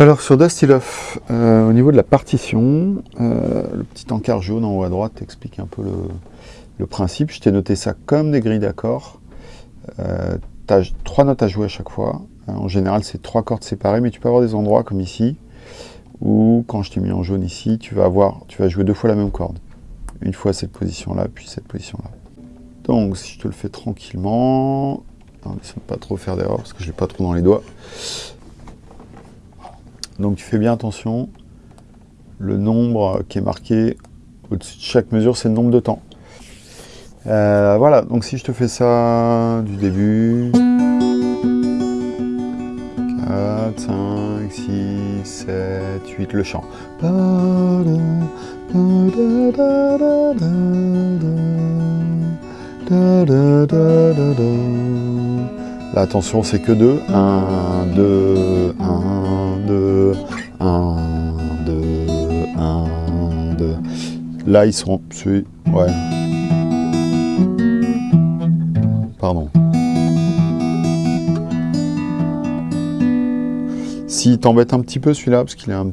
Alors sur Dusty Love, euh, au niveau de la partition, euh, le petit encart jaune en haut à droite explique un peu le, principe. Je t'ai noté ça comme des grilles d'accords. Euh, tu as trois notes à jouer à chaque fois. En général, c'est trois cordes séparées, mais tu peux avoir des endroits comme ici, où quand je t'ai mis en jaune ici, tu vas, avoir, tu vas jouer deux fois la même corde. Une fois cette position-là, puis cette position-là. Donc si je te le fais tranquillement, ne pas trop faire d'erreur parce que je l'ai pas trop dans les doigts. Donc tu fais bien attention. Le nombre qui est marqué au-dessus de chaque mesure, c'est le nombre de temps. Euh, voilà, donc si je te fais ça du début. 4, 5, 6, 7, 8, le chant. Là, attention, c'est que 2. 1, 2, 1, 2, 1, 2, 1, 2. Là, ils sont... Ouais. Pardon. S'il t'embête un petit peu celui-là, parce qu'il est un,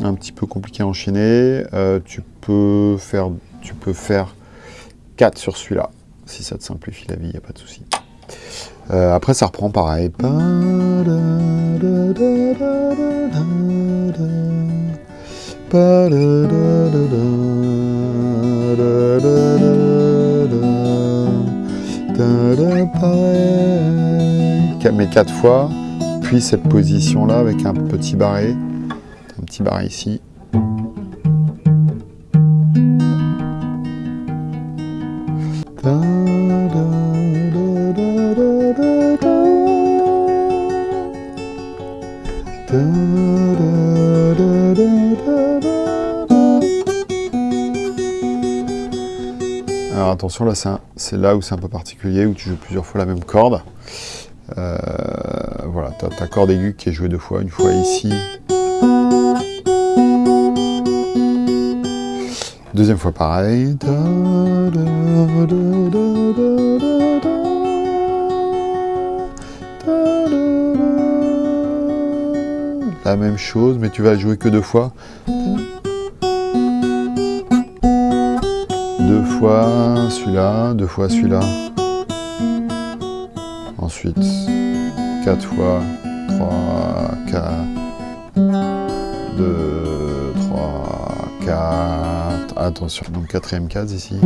un, petit peu compliqué à enchaîner, euh, tu, peux faire, tu peux faire 4 sur celui-là. Si ça te simplifie la vie, il n'y a pas de souci. Euh, après, ça reprend pareil. Mais quatre fois, puis cette position-là avec un petit barré, un petit barré ici. Alors attention, là c'est là où c'est un peu particulier, où tu joues plusieurs fois la même corde. Euh, voilà, tu as ta corde aiguë qui est jouée deux fois, une fois ici. Deuxième fois pareil. La même chose, mais tu vas jouer que deux fois. Deux fois celui-là, deux fois celui-là. Ensuite, quatre fois, trois, quatre, deux, trois, quatre. Attention, donc quatrième case ici.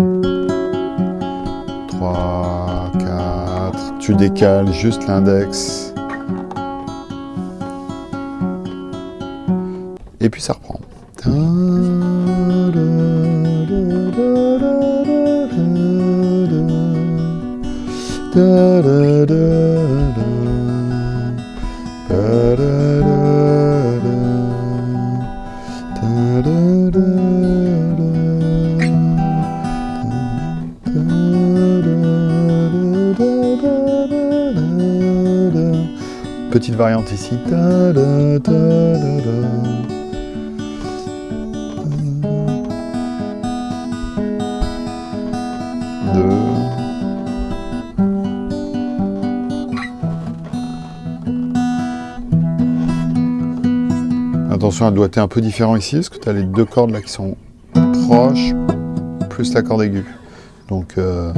Trois, quatre. Tu décales juste l'index. Et puis ça reprend. Petite variante ici. Attention, elle doit être un peu différent ici, parce que tu as les deux cordes là qui sont proches, plus la corde aiguë? Donc, euh,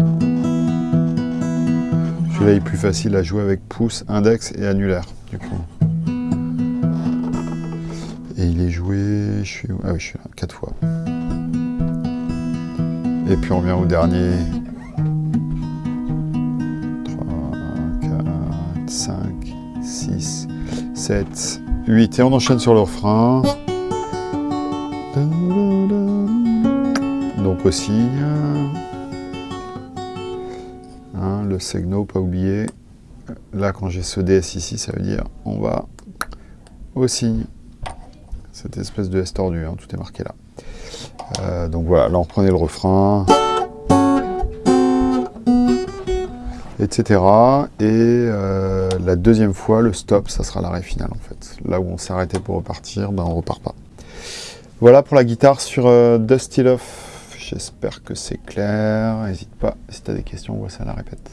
celui-là est plus facile à jouer avec pouce, index et annulaire. Et il est joué, ah oui, je suis là, quatre fois. Et puis on vient au dernier. 3, 4, 5, 6, 7, 8. Et on enchaîne sur le refrain. Donc au signe. Hein, le segno, pas oublier. Là, quand j'ai ce DS ici, ça veut dire on va au signe. Cette espèce de S tordu, hein, tout est marqué là. Euh, donc voilà, là on reprenait le refrain. Etc. Et euh, la deuxième fois, le stop, ça sera l'arrêt final en fait. Là où on s'est arrêté pour repartir, ben on repart pas. Voilà pour la guitare sur euh, Dusty Love. J'espère que c'est clair. N'hésite pas, si tu as des questions, on voit ça à la répète.